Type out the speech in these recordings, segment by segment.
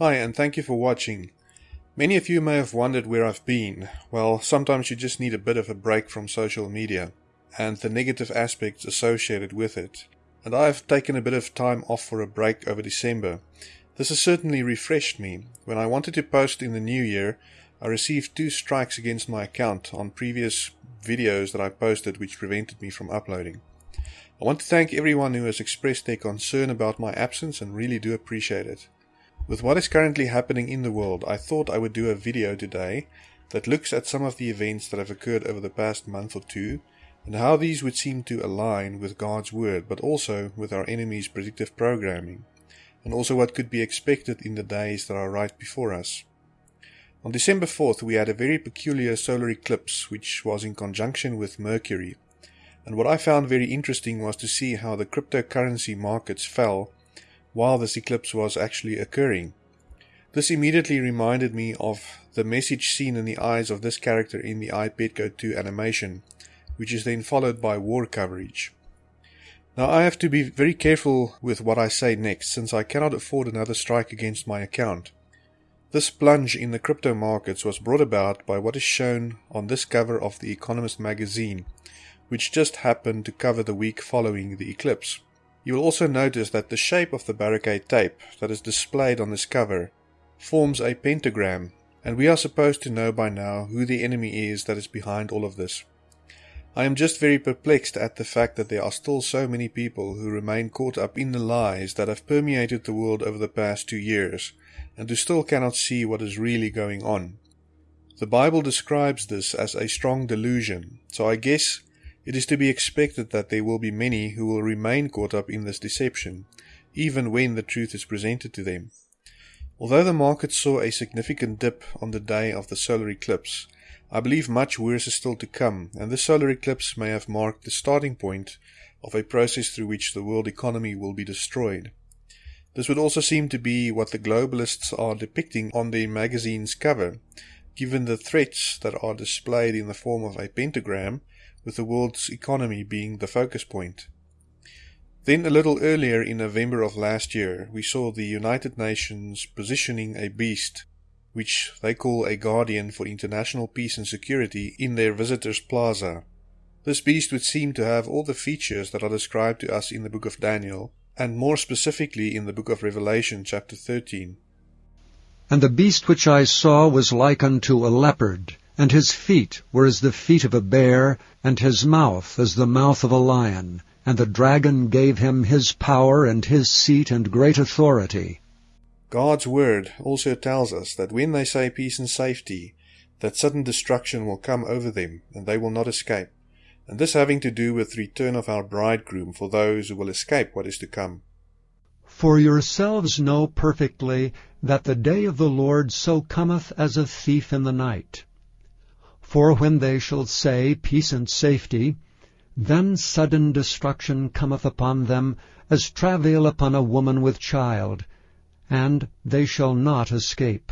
Hi, and thank you for watching. Many of you may have wondered where I've been. Well, sometimes you just need a bit of a break from social media and the negative aspects associated with it. And I've taken a bit of time off for a break over December. This has certainly refreshed me. When I wanted to post in the new year, I received two strikes against my account on previous videos that I posted which prevented me from uploading. I want to thank everyone who has expressed their concern about my absence and really do appreciate it. With what is currently happening in the world, I thought I would do a video today that looks at some of the events that have occurred over the past month or two and how these would seem to align with God's Word, but also with our enemy's predictive programming, and also what could be expected in the days that are right before us. On December 4th, we had a very peculiar solar eclipse, which was in conjunction with Mercury. And what I found very interesting was to see how the cryptocurrency markets fell while this eclipse was actually occurring. This immediately reminded me of the message seen in the eyes of this character in the iPetco 2 animation, which is then followed by war coverage. Now I have to be very careful with what I say next, since I cannot afford another strike against my account. This plunge in the crypto markets was brought about by what is shown on this cover of The Economist magazine, which just happened to cover the week following the eclipse. You will also notice that the shape of the barricade tape that is displayed on this cover forms a pentagram, and we are supposed to know by now who the enemy is that is behind all of this. I am just very perplexed at the fact that there are still so many people who remain caught up in the lies that have permeated the world over the past two years, and who still cannot see what is really going on. The Bible describes this as a strong delusion, so I guess it is to be expected that there will be many who will remain caught up in this deception, even when the truth is presented to them. Although the market saw a significant dip on the day of the solar eclipse, I believe much worse is still to come, and this solar eclipse may have marked the starting point of a process through which the world economy will be destroyed. This would also seem to be what the globalists are depicting on their magazine's cover, given the threats that are displayed in the form of a pentagram, with the world's economy being the focus point. Then, a little earlier in November of last year, we saw the United Nations positioning a beast which they call a guardian for international peace and security, in their visitors' plaza. This beast would seem to have all the features that are described to us in the book of Daniel, and more specifically in the book of Revelation, chapter 13. And the beast which I saw was like unto a leopard, and his feet were as the feet of a bear, and his mouth as the mouth of a lion. And the dragon gave him his power and his seat and great authority. God's word also tells us that when they say peace and safety, that sudden destruction will come over them, and they will not escape. And this having to do with the return of our bridegroom for those who will escape what is to come. For yourselves know perfectly that the day of the Lord so cometh as a thief in the night. For when they shall say peace and safety, then sudden destruction cometh upon them, as travail upon a woman with child, and they shall not escape.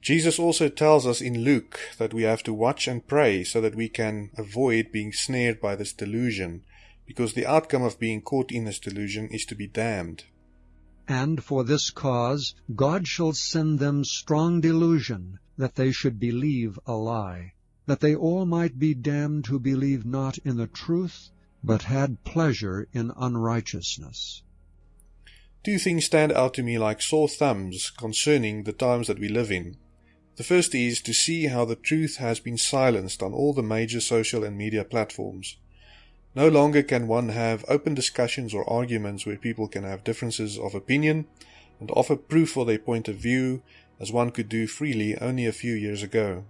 Jesus also tells us in Luke that we have to watch and pray so that we can avoid being snared by this delusion, because the outcome of being caught in this delusion is to be damned. And for this cause God shall send them strong delusion, that they should believe a lie, that they all might be damned who believed not in the truth, but had pleasure in unrighteousness. Two things stand out to me like sore thumbs concerning the times that we live in. The first is to see how the truth has been silenced on all the major social and media platforms. No longer can one have open discussions or arguments where people can have differences of opinion and offer proof for their point of view as one could do freely only a few years ago.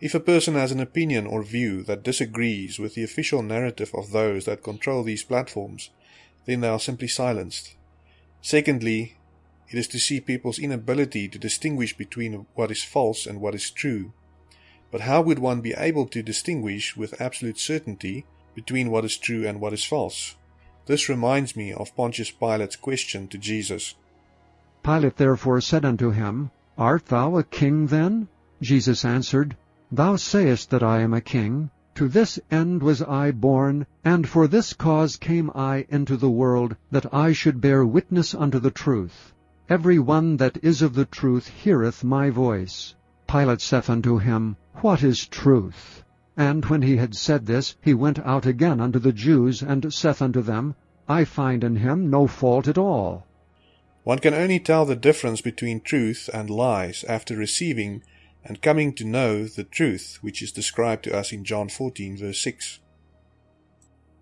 If a person has an opinion or view that disagrees with the official narrative of those that control these platforms, then they are simply silenced. Secondly, it is to see people's inability to distinguish between what is false and what is true. But how would one be able to distinguish with absolute certainty between what is true and what is false? This reminds me of Pontius Pilate's question to Jesus. Pilate therefore said unto him, Art thou a king then? Jesus answered, Thou sayest that I am a king. To this end was I born, and for this cause came I into the world, that I should bear witness unto the truth. Every one that is of the truth heareth my voice. Pilate saith unto him, What is truth? And when he had said this, he went out again unto the Jews, and saith unto them, I find in him no fault at all. One can only tell the difference between truth and lies after receiving and coming to know the truth which is described to us in John 14, verse 6.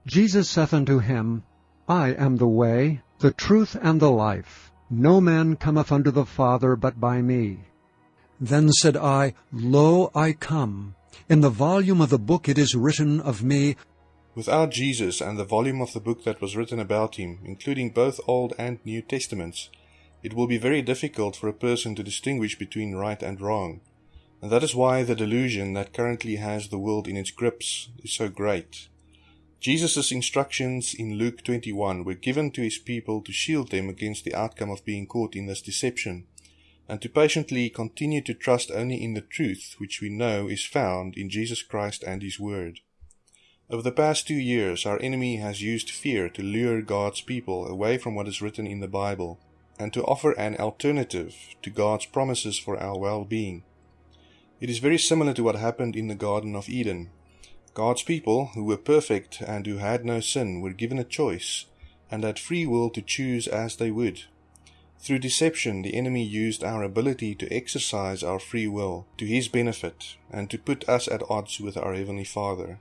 Jesus saith unto him, I am the way, the truth, and the life. No man cometh unto the Father but by me. Then said I, Lo, I come. In the volume of the book it is written of me. Without Jesus and the volume of the book that was written about him, including both Old and New Testaments, it will be very difficult for a person to distinguish between right and wrong. And that is why the delusion that currently has the world in its grips is so great. Jesus' instructions in Luke 21 were given to his people to shield them against the outcome of being caught in this deception, and to patiently continue to trust only in the truth which we know is found in Jesus Christ and his Word. Over the past two years, our enemy has used fear to lure God's people away from what is written in the Bible, and to offer an alternative to God's promises for our well-being. It is very similar to what happened in the Garden of Eden, God's people, who were perfect and who had no sin, were given a choice and had free will to choose as they would. Through deception, the enemy used our ability to exercise our free will to his benefit and to put us at odds with our Heavenly Father.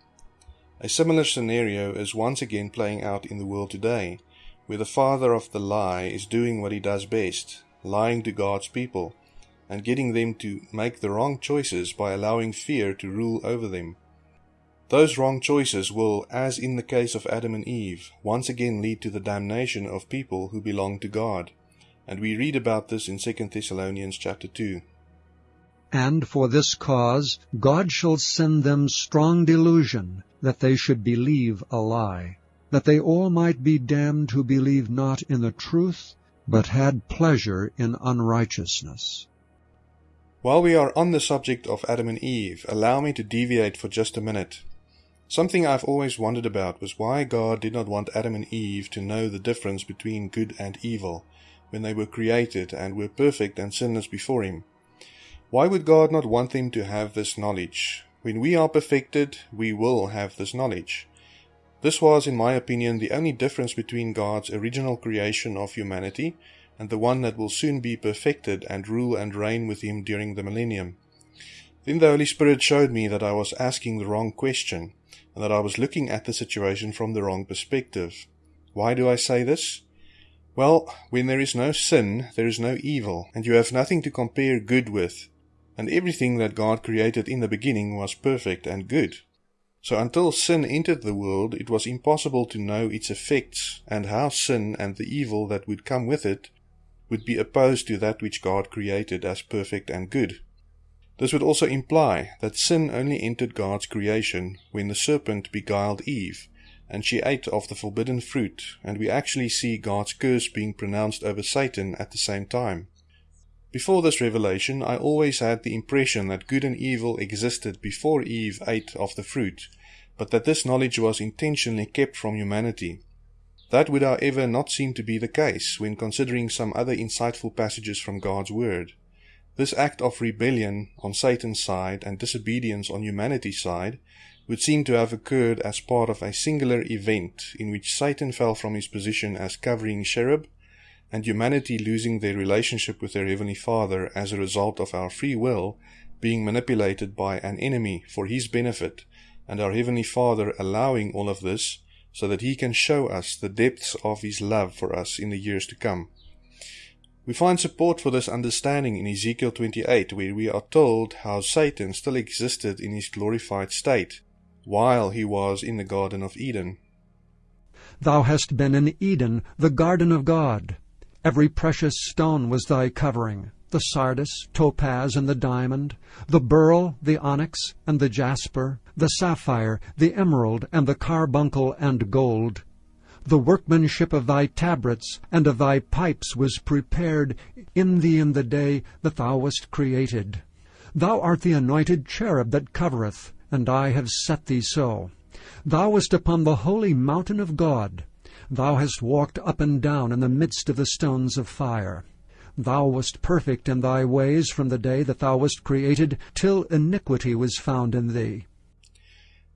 A similar scenario is once again playing out in the world today, where the father of the lie is doing what he does best, lying to God's people, and getting them to make the wrong choices by allowing fear to rule over them. Those wrong choices will, as in the case of Adam and Eve, once again lead to the damnation of people who belong to God. And we read about this in 2 Thessalonians chapter 2. And for this cause God shall send them strong delusion, that they should believe a lie, that they all might be damned who believe not in the truth, but had pleasure in unrighteousness. While we are on the subject of Adam and Eve, allow me to deviate for just a minute. Something I've always wondered about was why God did not want Adam and Eve to know the difference between good and evil when they were created and were perfect and sinless before Him. Why would God not want them to have this knowledge? When we are perfected, we will have this knowledge. This was, in my opinion, the only difference between God's original creation of humanity and the one that will soon be perfected and rule and reign with Him during the millennium. Then the Holy Spirit showed me that I was asking the wrong question and that I was looking at the situation from the wrong perspective. Why do I say this? Well, when there is no sin, there is no evil, and you have nothing to compare good with, and everything that God created in the beginning was perfect and good. So until sin entered the world, it was impossible to know its effects and how sin and the evil that would come with it would be opposed to that which God created as perfect and good. This would also imply that sin only entered God's creation when the serpent beguiled Eve, and she ate of the forbidden fruit, and we actually see God's curse being pronounced over Satan at the same time. Before this revelation, I always had the impression that good and evil existed before Eve ate of the fruit, but that this knowledge was intentionally kept from humanity. That would, however, not seem to be the case when considering some other insightful passages from God's Word. This act of rebellion on Satan's side and disobedience on humanity's side would seem to have occurred as part of a singular event in which Satan fell from his position as covering cherub and humanity losing their relationship with their Heavenly Father as a result of our free will being manipulated by an enemy for his benefit and our Heavenly Father allowing all of this so that he can show us the depths of his love for us in the years to come. We find support for this understanding in Ezekiel 28, where we are told how Satan still existed in his glorified state while he was in the Garden of Eden. Thou hast been in Eden, the garden of God. Every precious stone was thy covering the sardius, topaz, and the diamond, the beryl, the onyx, and the jasper, the sapphire, the emerald, and the carbuncle and gold. The workmanship of thy tabrets and of thy pipes was prepared in thee in the day that thou wast created. Thou art the anointed cherub that covereth, and I have set thee so. Thou wast upon the holy mountain of God. Thou hast walked up and down in the midst of the stones of fire. Thou wast perfect in thy ways from the day that thou wast created, till iniquity was found in thee.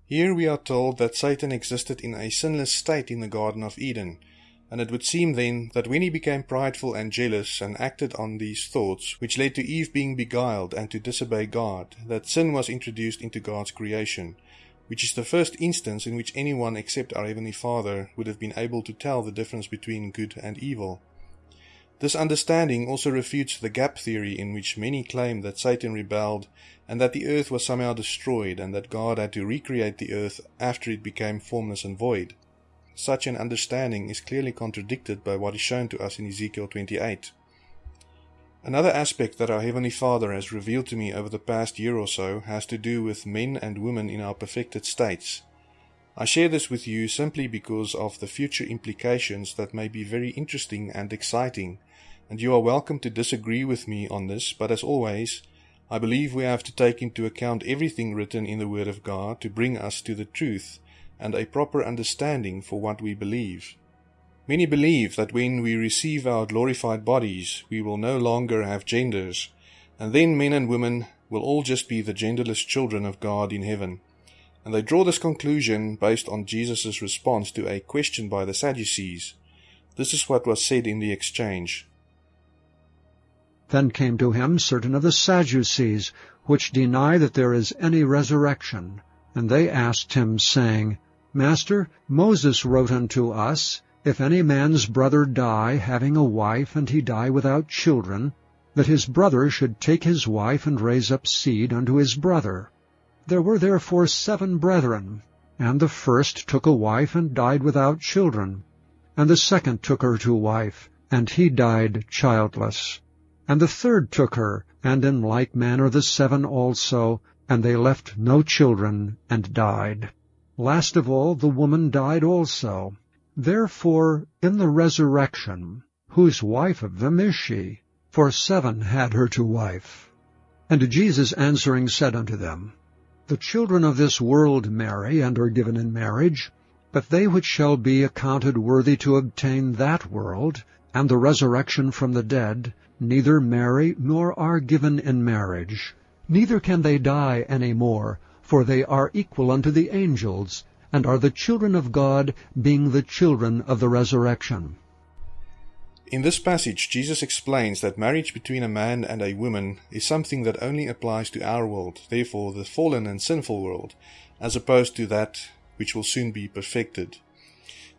Here we are told that Satan existed in a sinless state in the Garden of Eden, and it would seem then that when he became prideful and jealous and acted on these thoughts, which led to Eve being beguiled and to disobey God, that sin was introduced into God's creation, which is the first instance in which anyone except our Heavenly Father would have been able to tell the difference between good and evil. This understanding also refutes the gap theory in which many claim that Satan rebelled and that the earth was somehow destroyed and that God had to recreate the earth after it became formless and void. Such an understanding is clearly contradicted by what is shown to us in Ezekiel 28. Another aspect that our Heavenly Father has revealed to me over the past year or so has to do with men and women in our perfected states. I share this with you simply because of the future implications that may be very interesting and exciting, and you are welcome to disagree with me on this, but as always, I believe we have to take into account everything written in the Word of God to bring us to the truth and a proper understanding for what we believe. Many believe that when we receive our glorified bodies, we will no longer have genders, and then men and women will all just be the genderless children of God in heaven. And they draw this conclusion based on Jesus' response to a question by the Sadducees. This is what was said in the exchange. Then came to him certain of the Sadducees, which deny that there is any resurrection. And they asked him, saying, Master, Moses wrote unto us, If any man's brother die, having a wife, and he die without children, that his brother should take his wife and raise up seed unto his brother. There were therefore seven brethren, and the first took a wife and died without children. And the second took her to wife, and he died childless. And the third took her, and in like manner the seven also, and they left no children, and died. Last of all, the woman died also. Therefore, in the resurrection, whose wife of them is she? For seven had her to wife. And Jesus answering said unto them, The children of this world marry, and are given in marriage, but they which shall be accounted worthy to obtain that world, and the resurrection from the dead, neither marry nor are given in marriage. Neither can they die any more, for they are equal unto the angels, and are the children of God, being the children of the resurrection. In this passage, Jesus explains that marriage between a man and a woman is something that only applies to our world, therefore the fallen and sinful world, as opposed to that which will soon be perfected.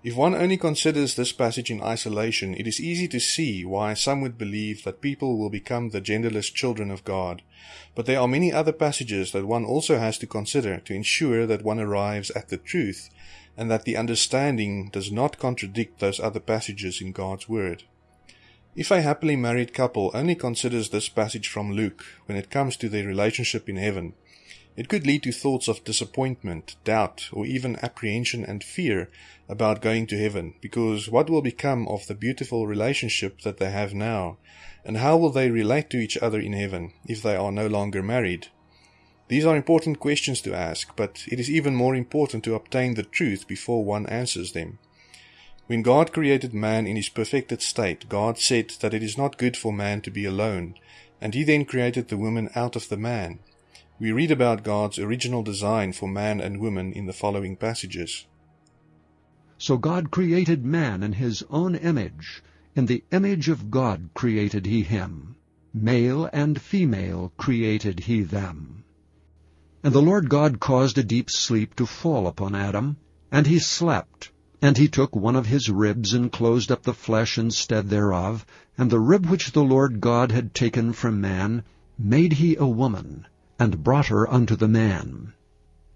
If one only considers this passage in isolation, it is easy to see why some would believe that people will become the genderless children of God. But there are many other passages that one also has to consider to ensure that one arrives at the truth and that the understanding does not contradict those other passages in God's Word. If a happily married couple only considers this passage from Luke when it comes to their relationship in heaven, it could lead to thoughts of disappointment, doubt, or even apprehension and fear about going to heaven, because what will become of the beautiful relationship that they have now, and how will they relate to each other in heaven if they are no longer married? These are important questions to ask, but it is even more important to obtain the truth before one answers them. When God created man in his perfected state, God said that it is not good for man to be alone, and he then created the woman out of the man. We read about God's original design for man and woman in the following passages. So God created man in his own image. In the image of God created he him. Male and female created he them. And the Lord God caused a deep sleep to fall upon Adam, and he slept. And he took one of his ribs, and closed up the flesh instead thereof, and the rib which the Lord God had taken from man made he a woman, and brought her unto the man.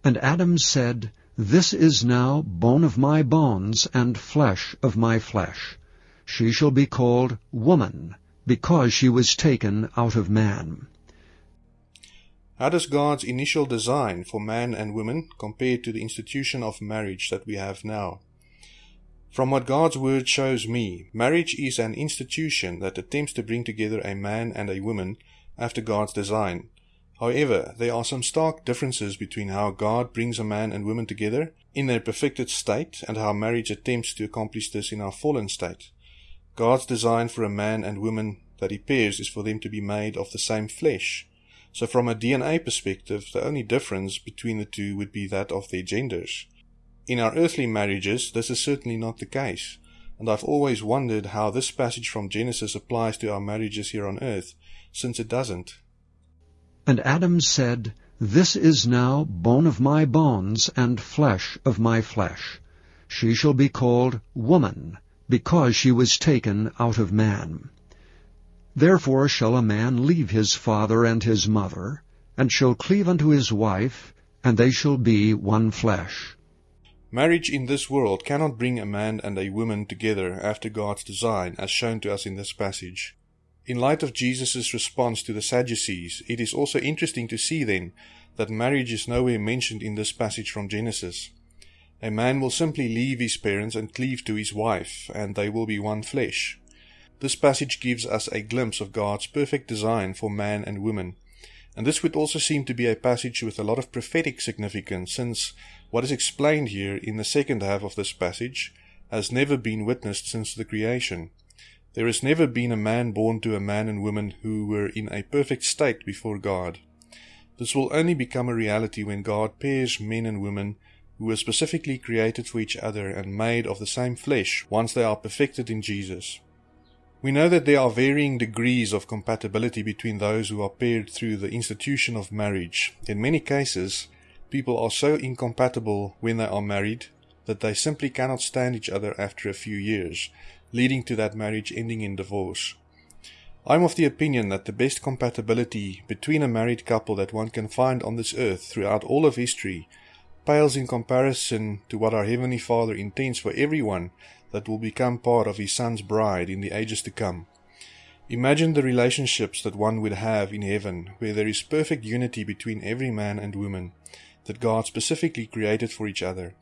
And Adam said, This is now bone of my bones, and flesh of my flesh. She shall be called woman, because she was taken out of man. How does God's initial design for man and woman compare to the institution of marriage that we have now? From what God's Word shows me, marriage is an institution that attempts to bring together a man and a woman after God's design, However, there are some stark differences between how God brings a man and woman together in their perfected state and how marriage attempts to accomplish this in our fallen state. God's design for a man and woman that appears is for them to be made of the same flesh. So from a DNA perspective, the only difference between the two would be that of their genders. In our earthly marriages, this is certainly not the case, and I've always wondered how this passage from Genesis applies to our marriages here on earth, since it doesn't. And Adam said, This is now bone of my bones and flesh of my flesh. She shall be called woman, because she was taken out of man. Therefore shall a man leave his father and his mother, and shall cleave unto his wife, and they shall be one flesh. Marriage in this world cannot bring a man and a woman together after God's design, as shown to us in this passage. In light of Jesus' response to the Sadducees, it is also interesting to see then that marriage is nowhere mentioned in this passage from Genesis. A man will simply leave his parents and cleave to his wife, and they will be one flesh. This passage gives us a glimpse of God's perfect design for man and woman. And this would also seem to be a passage with a lot of prophetic significance, since what is explained here in the second half of this passage has never been witnessed since the creation. There has never been a man born to a man and woman who were in a perfect state before God. This will only become a reality when God pairs men and women who were specifically created for each other and made of the same flesh once they are perfected in Jesus. We know that there are varying degrees of compatibility between those who are paired through the institution of marriage. In many cases, people are so incompatible when they are married that they simply cannot stand each other after a few years, leading to that marriage ending in divorce. I'm of the opinion that the best compatibility between a married couple that one can find on this earth throughout all of history pales in comparison to what our Heavenly Father intends for everyone that will become part of his son's bride in the ages to come. Imagine the relationships that one would have in heaven, where there is perfect unity between every man and woman that God specifically created for each other.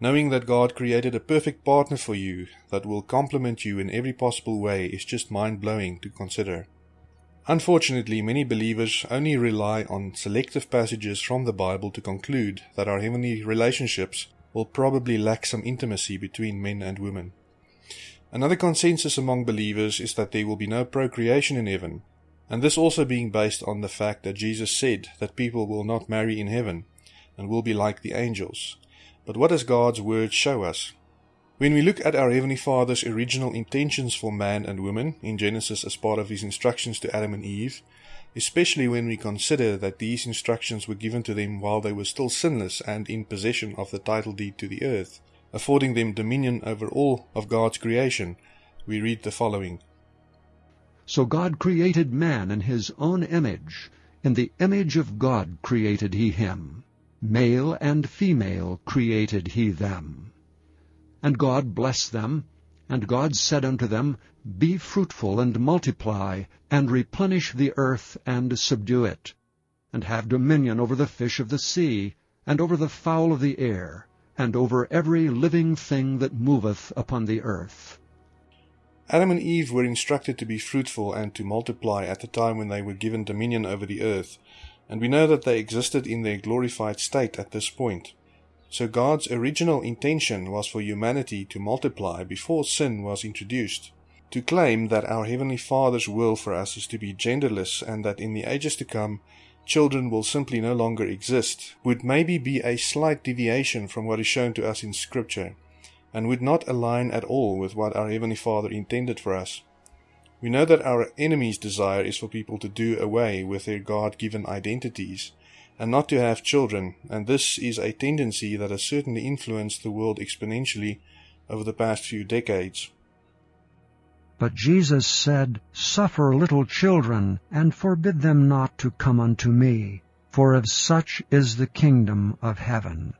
Knowing that God created a perfect partner for you that will complement you in every possible way is just mind blowing to consider. Unfortunately, many believers only rely on selective passages from the Bible to conclude that our heavenly relationships will probably lack some intimacy between men and women. Another consensus among believers is that there will be no procreation in heaven, and this also being based on the fact that Jesus said that people will not marry in heaven and will be like the angels. But what does God's word show us? When we look at our Heavenly Father's original intentions for man and woman in Genesis as part of his instructions to Adam and Eve, especially when we consider that these instructions were given to them while they were still sinless and in possession of the title deed to the earth, affording them dominion over all of God's creation, we read the following. So God created man in his own image. In the image of God created he him. Male and female created he them. And God blessed them, and God said unto them, Be fruitful, and multiply, and replenish the earth, and subdue it, and have dominion over the fish of the sea, and over the fowl of the air, and over every living thing that moveth upon the earth. Adam and Eve were instructed to be fruitful and to multiply at the time when they were given dominion over the earth, and we know that they existed in their glorified state at this point. So God's original intention was for humanity to multiply before sin was introduced. To claim that our Heavenly Father's will for us is to be genderless and that in the ages to come children will simply no longer exist would maybe be a slight deviation from what is shown to us in Scripture and would not align at all with what our Heavenly Father intended for us. We know that our enemy's desire is for people to do away with their God given identities and not to have children, and this is a tendency that has certainly influenced the world exponentially over the past few decades. But Jesus said, Suffer little children, and forbid them not to come unto me, for of such is the kingdom of heaven.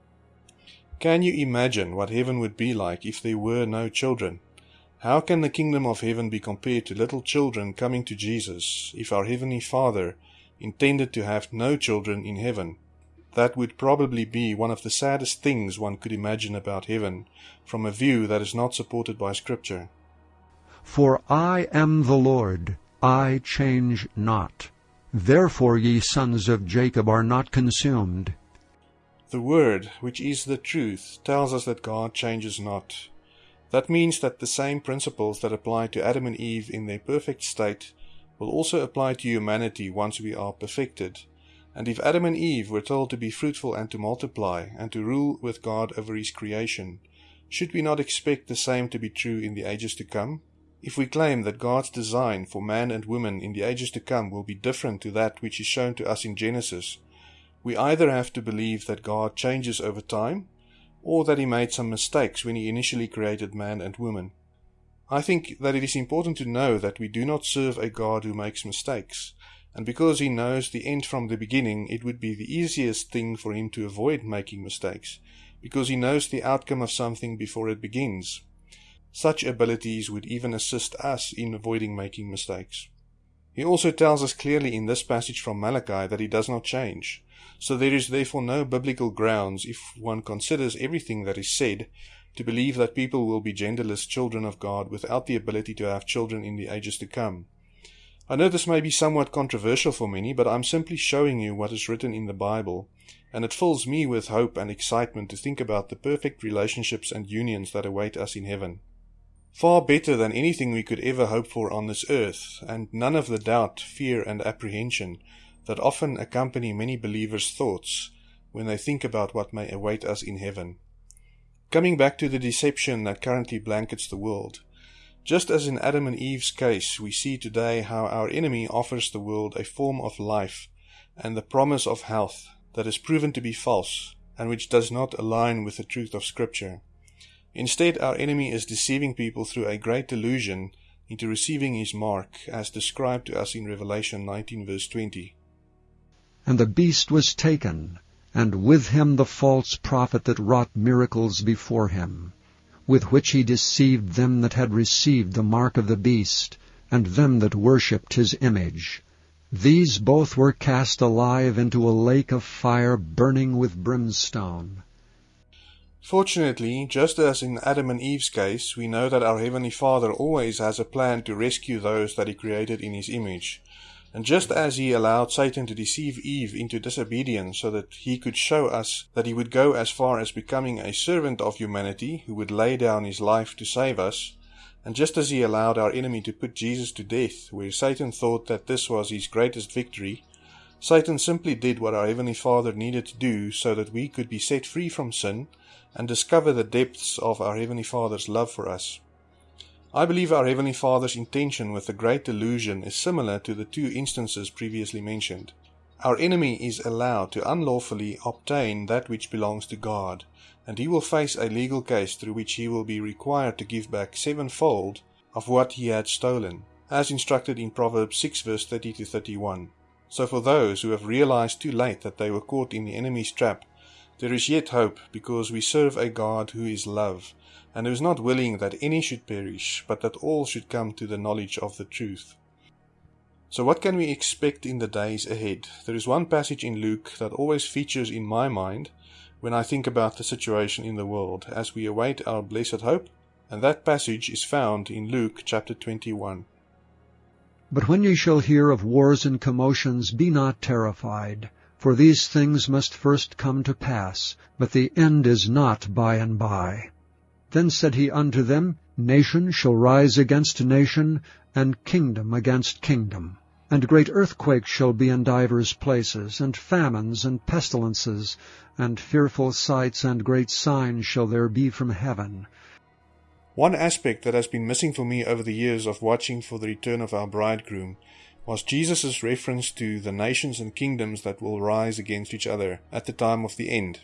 Can you imagine what heaven would be like if there were no children? How can the kingdom of heaven be compared to little children coming to Jesus if our Heavenly Father intended to have no children in heaven. That would probably be one of the saddest things one could imagine about heaven, from a view that is not supported by Scripture. For I am the Lord, I change not. Therefore ye sons of Jacob are not consumed. The Word, which is the truth, tells us that God changes not. That means that the same principles that apply to Adam and Eve in their perfect state will also apply to humanity once we are perfected. And if Adam and Eve were told to be fruitful and to multiply, and to rule with God over his creation, should we not expect the same to be true in the ages to come? If we claim that God's design for man and woman in the ages to come will be different to that which is shown to us in Genesis, we either have to believe that God changes over time, or that he made some mistakes when he initially created man and woman. I think that it is important to know that we do not serve a God who makes mistakes, and because he knows the end from the beginning, it would be the easiest thing for him to avoid making mistakes, because he knows the outcome of something before it begins. Such abilities would even assist us in avoiding making mistakes. He also tells us clearly in this passage from Malachi that he does not change. So there is therefore no biblical grounds, if one considers everything that is said, to believe that people will be genderless children of God without the ability to have children in the ages to come. I know this may be somewhat controversial for many, but I'm simply showing you what is written in the Bible, and it fills me with hope and excitement to think about the perfect relationships and unions that await us in heaven. Far better than anything we could ever hope for on this earth, and none of the doubt, fear, and apprehension that often accompany many believers' thoughts when they think about what may await us in heaven. Coming back to the deception that currently blankets the world, just as in Adam and Eve's case, we see today how our enemy offers the world a form of life and the promise of health that is proven to be false and which does not align with the truth of Scripture. Instead, our enemy is deceiving people through a great delusion into receiving his mark, as described to us in Revelation 19, verse 20. And the beast was taken, and with him the false prophet that wrought miracles before him, with which he deceived them that had received the mark of the beast, and them that worshipped his image. These both were cast alive into a lake of fire burning with brimstone. Fortunately, just as in Adam and Eve's case, we know that our Heavenly Father always has a plan to rescue those that He created in His image. And just as He allowed Satan to deceive Eve into disobedience so that He could show us that He would go as far as becoming a servant of humanity who would lay down His life to save us, and just as he allowed our enemy to put Jesus to death, where Satan thought that this was his greatest victory, Satan simply did what our Heavenly Father needed to do so that we could be set free from sin and discover the depths of our Heavenly Father's love for us. I believe our Heavenly Father's intention with the great delusion is similar to the two instances previously mentioned. Our enemy is allowed to unlawfully obtain that which belongs to God, and he will face a legal case through which he will be required to give back sevenfold of what he had stolen, as instructed in Proverbs 6 verse 30 to 31. So for those who have realized too late that they were caught in the enemy's trap, there is yet hope, because we serve a God who is love, and who is not willing that any should perish, but that all should come to the knowledge of the truth. So what can we expect in the days ahead? There is one passage in Luke that always features in my mind when I think about the situation in the world as we await our blessed hope, and that passage is found in Luke chapter 21. But when ye shall hear of wars and commotions, be not terrified, for these things must first come to pass, but the end is not by and by. Then said he unto them, Nation shall rise against nation, and kingdom against kingdom. And great earthquakes shall be in divers places, and famines and pestilences, and fearful sights and great signs shall there be from heaven. One aspect that has been missing for me over the years of watching for the return of our bridegroom was Jesus' reference to the nations and kingdoms that will rise against each other at the time of the end.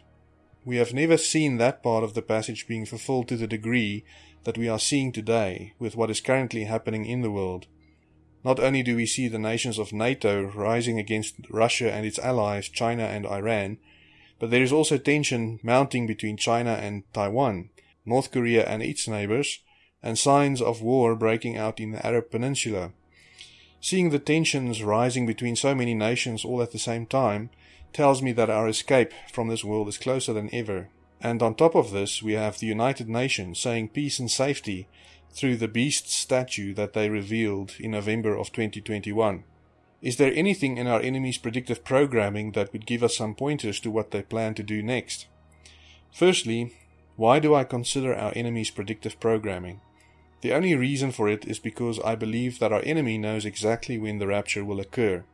We have never seen that part of the passage being fulfilled to the degree that we are seeing today with what is currently happening in the world. Not only do we see the nations of NATO rising against Russia and its allies, China and Iran, but there is also tension mounting between China and Taiwan, North Korea and its neighbors, and signs of war breaking out in the Arab Peninsula. Seeing the tensions rising between so many nations all at the same time tells me that our escape from this world is closer than ever. And on top of this, we have the United Nations saying peace and safety through the beast statue that they revealed in November of 2021. Is there anything in our enemy's predictive programming that would give us some pointers to what they plan to do next? Firstly, Why do I consider our enemy's predictive programming? The only reason for it is because I believe that our enemy knows exactly when the rapture will occur,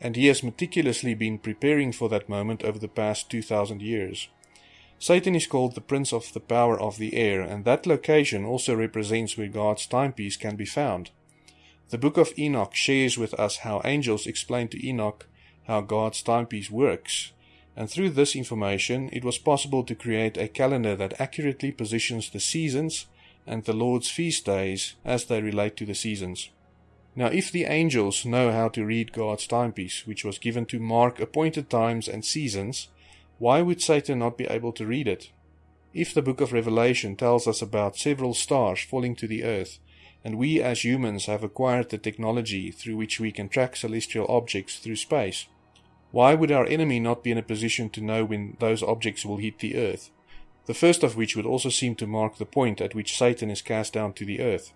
and he has meticulously been preparing for that moment over the past 2000 years. Satan is called the prince of the power of the air, and that location also represents where God's timepiece can be found. The book of Enoch shares with us how angels explain to Enoch how God's timepiece works, and through this information it was possible to create a calendar that accurately positions the seasons and the Lord's feast days as they relate to the seasons. Now, if the angels know how to read God's timepiece, which was given to mark appointed times and seasons, why would Satan not be able to read it? If the book of Revelation tells us about several stars falling to the earth, and we as humans have acquired the technology through which we can track celestial objects through space, why would our enemy not be in a position to know when those objects will hit the earth? The first of which would also seem to mark the point at which Satan is cast down to the earth.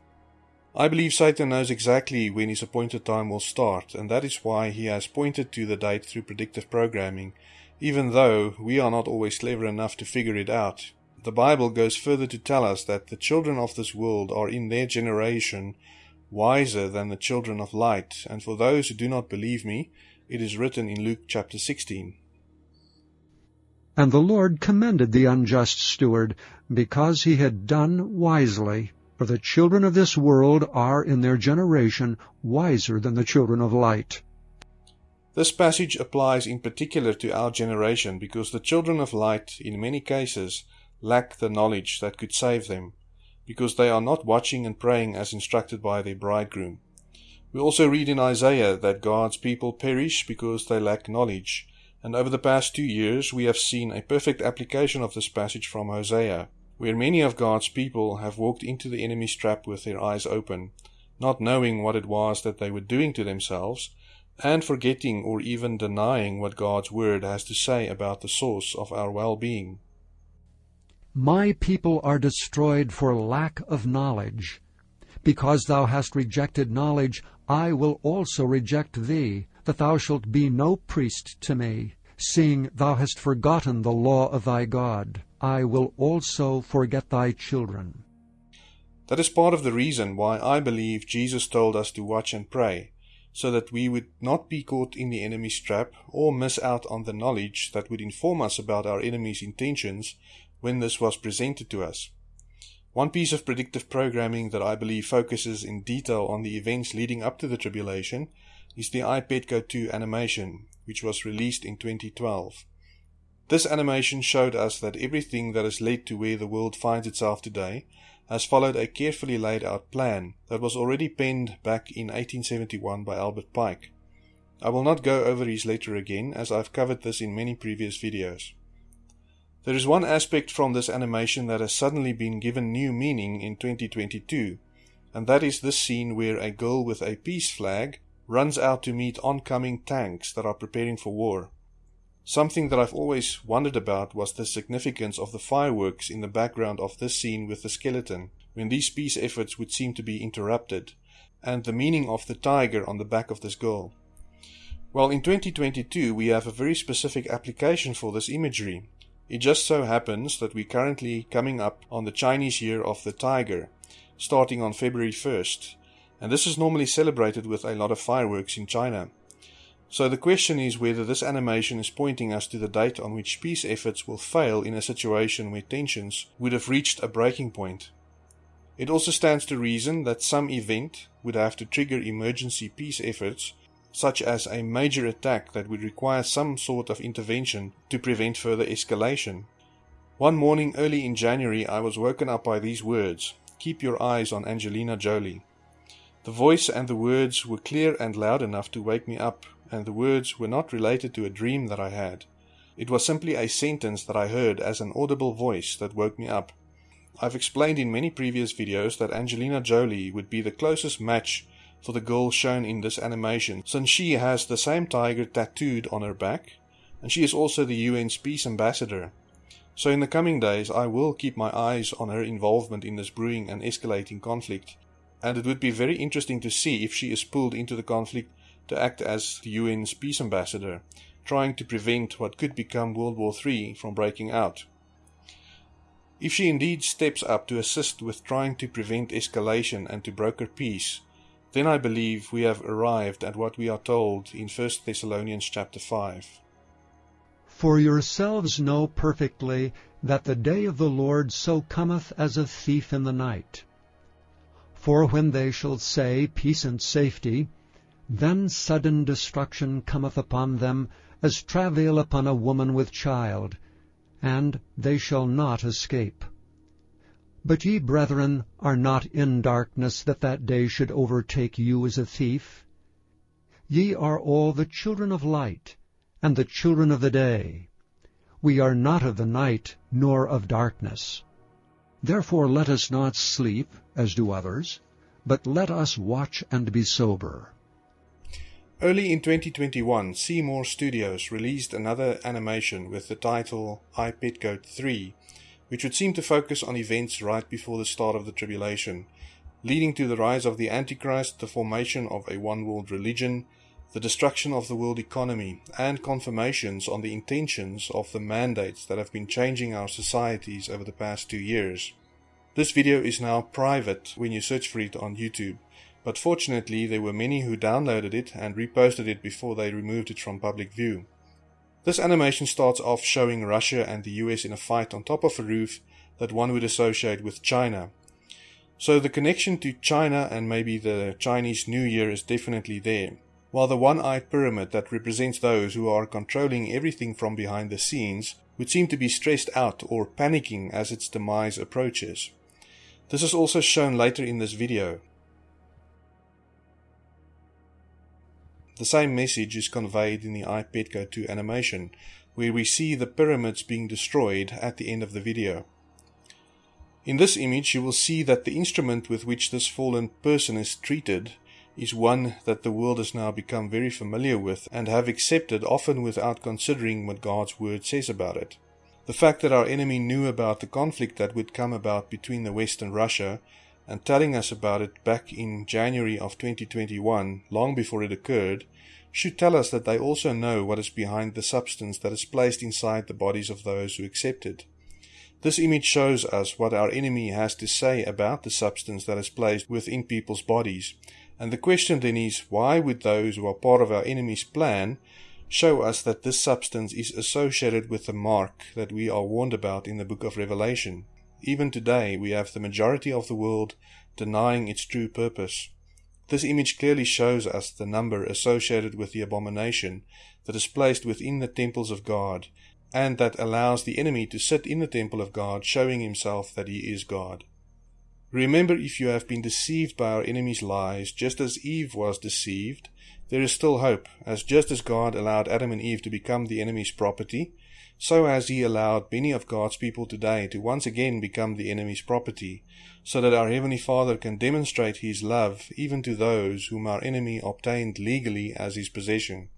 I believe Satan knows exactly when his appointed time will start, and that is why he has pointed to the date through predictive programming even though we are not always clever enough to figure it out. The Bible goes further to tell us that the children of this world are in their generation wiser than the children of light, and for those who do not believe me, it is written in Luke chapter 16. And the Lord commended the unjust steward, because he had done wisely. For the children of this world are in their generation wiser than the children of light. This passage applies in particular to our generation because the children of light, in many cases, lack the knowledge that could save them, because they are not watching and praying as instructed by their bridegroom. We also read in Isaiah that God's people perish because they lack knowledge, and over the past two years we have seen a perfect application of this passage from Hosea, where many of God's people have walked into the enemy's trap with their eyes open, not knowing what it was that they were doing to themselves and forgetting or even denying what God's Word has to say about the source of our well being. My people are destroyed for lack of knowledge. Because thou hast rejected knowledge, I will also reject thee, that thou shalt be no priest to me. Seeing thou hast forgotten the law of thy God, I will also forget thy children. That is part of the reason why I believe Jesus told us to watch and pray so that we would not be caught in the enemy's trap or miss out on the knowledge that would inform us about our enemy's intentions when this was presented to us. One piece of predictive programming that I believe focuses in detail on the events leading up to the tribulation is the iPetco 2 animation, which was released in 2012. This animation showed us that everything that has led to where the world finds itself today has followed a carefully laid out plan that was already penned back in 1871 by Albert Pike. I will not go over his letter again as I've covered this in many previous videos. There is one aspect from this animation that has suddenly been given new meaning in 2022, and that is this scene where a girl with a peace flag runs out to meet oncoming tanks that are preparing for war. Something that I've always wondered about was the significance of the fireworks in the background of this scene with the skeleton, when these peace efforts would seem to be interrupted, and the meaning of the tiger on the back of this girl. Well, in 2022, we have a very specific application for this imagery. It just so happens that we're currently coming up on the Chinese Year of the Tiger, starting on February 1st, and this is normally celebrated with a lot of fireworks in China. So the question is whether this animation is pointing us to the date on which peace efforts will fail in a situation where tensions would have reached a breaking point. It also stands to reason that some event would have to trigger emergency peace efforts, such as a major attack that would require some sort of intervention to prevent further escalation. One morning early in January, I was woken up by these words Keep your eyes on Angelina Jolie. The voice and the words were clear and loud enough to wake me up and the words were not related to a dream that I had. It was simply a sentence that I heard as an audible voice that woke me up. I've explained in many previous videos that Angelina Jolie would be the closest match for the girl shown in this animation, since she has the same tiger tattooed on her back, and she is also the UN's peace ambassador. So in the coming days, I will keep my eyes on her involvement in this brewing and escalating conflict, and it would be very interesting to see if she is pulled into the conflict to act as the UN's peace ambassador, trying to prevent what could become World War III from breaking out. If she indeed steps up to assist with trying to prevent escalation and to broker peace, then I believe we have arrived at what we are told in 1 Thessalonians chapter 5. For yourselves know perfectly that the day of the Lord so cometh as a thief in the night. For when they shall say, Peace and safety, then sudden destruction cometh upon them, as travail upon a woman with child, and they shall not escape. But ye, brethren, are not in darkness, that that day should overtake you as a thief. Ye are all the children of light, and the children of the day. We are not of the night, nor of darkness. Therefore let us not sleep, as do others, but let us watch and be sober. Early in 2021, Seymour Studios released another animation with the title I Pet Goat 3, which would seem to focus on events right before the start of the tribulation, leading to the rise of the Antichrist, the formation of a one world religion, the destruction of the world economy, and confirmations on the intentions of the mandates that have been changing our societies over the past two years. This video is now private when you search for it on YouTube, but fortunately there were many who downloaded it and reposted it before they removed it from public view. This animation starts off showing Russia and the US in a fight on top of a roof that one would associate with China. So the connection to China and maybe the Chinese New Year is definitely there. While the one-eyed pyramid that represents those who are controlling everything from behind the scenes would seem to be stressed out or panicking as its demise approaches. This is also shown later in this video. The same message is conveyed in the I Pet Goat 2 animation, where we see the pyramids being destroyed at the end of the video. In this image you will see that the instrument with which this fallen person is treated is one that the world has now become very familiar with and have accepted often without considering what God's word says about it. The fact that our enemy knew about the conflict that would come about between the West and Russia and telling us about it back in January of 2021, long before it occurred, should tell us that they also know what is behind the substance that is placed inside the bodies of those who accept it. This image shows us what our enemy has to say about the substance that is placed within people's bodies. And the question then is, why would those who are part of our enemy's plan show us that this substance is associated with the mark that we are warned about in the book of Revelation? Even today, we have the majority of the world denying its true purpose. This image clearly shows us the number associated with the abomination that is placed within the temples of God, and that allows the enemy to sit in the temple of God, showing himself that he is God. Remember, if you have been deceived by our enemy's lies, just as Eve was deceived, there is still hope, as just as God allowed Adam and Eve to become the enemy's property, so has he allowed many of God's people today to once again become the enemy's property, so that our Heavenly Father can demonstrate his love even to those whom our enemy obtained legally as his possession.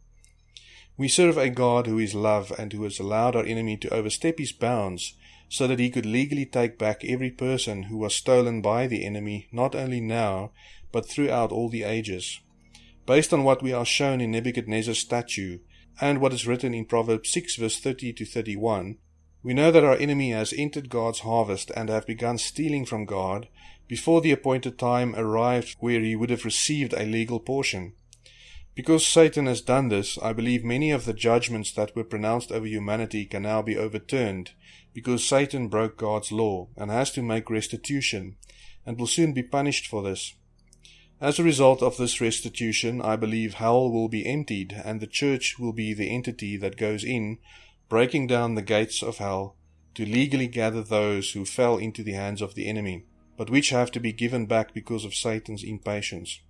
We serve a God who is love and who has allowed our enemy to overstep his bounds so that he could legally take back every person who was stolen by the enemy, not only now, but throughout all the ages. Based on what we are shown in Nebuchadnezzar's statue, and what is written in Proverbs 6 verse 30 to 31, we know that our enemy has entered God's harvest and have begun stealing from God before the appointed time arrived where he would have received a legal portion. Because Satan has done this, I believe many of the judgments that were pronounced over humanity can now be overturned, because Satan broke God's law and has to make restitution, and will soon be punished for this. As a result of this restitution, I believe hell will be emptied and the church will be the entity that goes in, breaking down the gates of hell, to legally gather those who fell into the hands of the enemy, but which have to be given back because of Satan's impatience.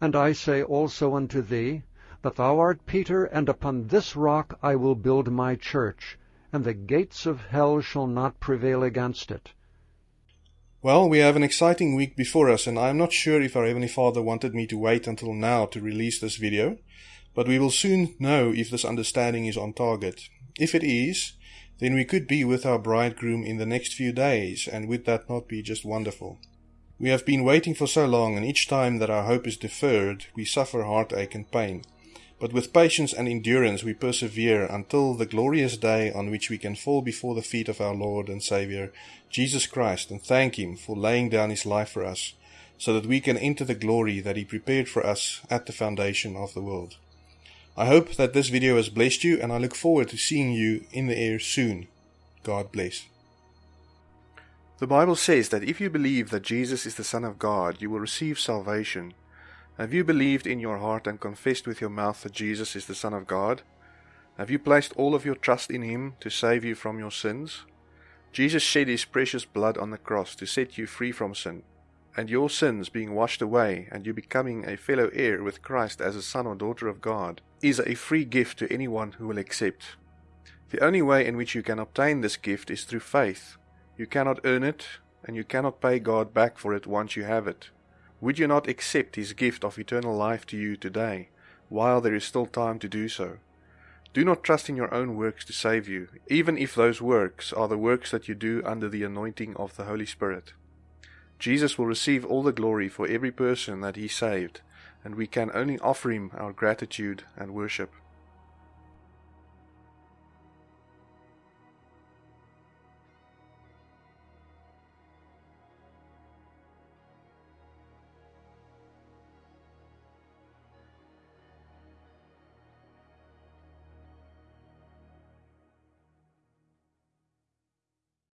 And I say also unto thee, that thou art Peter, and upon this rock I will build my church, and the gates of hell shall not prevail against it. Well, we have an exciting week before us, and I'm not sure if our Heavenly Father wanted me to wait until now to release this video, but we will soon know if this understanding is on target. If it is, then we could be with our bridegroom in the next few days, and would that not be just wonderful? We have been waiting for so long, and each time that our hope is deferred, we suffer heartache and pain. But with patience and endurance we persevere until the glorious day on which we can fall before the feet of our Lord and Saviour, Jesus Christ, and thank Him for laying down His life for us, so that we can enter the glory that He prepared for us at the foundation of the world. I hope that this video has blessed you, and I look forward to seeing you in the air soon. God bless. The Bible says that if you believe that Jesus is the Son of God, you will receive salvation. Have you believed in your heart and confessed with your mouth that Jesus is the Son of God? Have you placed all of your trust in Him to save you from your sins? Jesus shed His precious blood on the cross to set you free from sin, and your sins being washed away and you becoming a fellow heir with Christ as a son or daughter of God is a free gift to anyone who will accept. The only way in which you can obtain this gift is through faith. You cannot earn it, and you cannot pay God back for it once you have it. Would you not accept His gift of eternal life to you today, while there is still time to do so? Do not trust in your own works to save you, even if those works are the works that you do under the anointing of the Holy Spirit. Jesus will receive all the glory for every person that He saved, and we can only offer Him our gratitude and worship.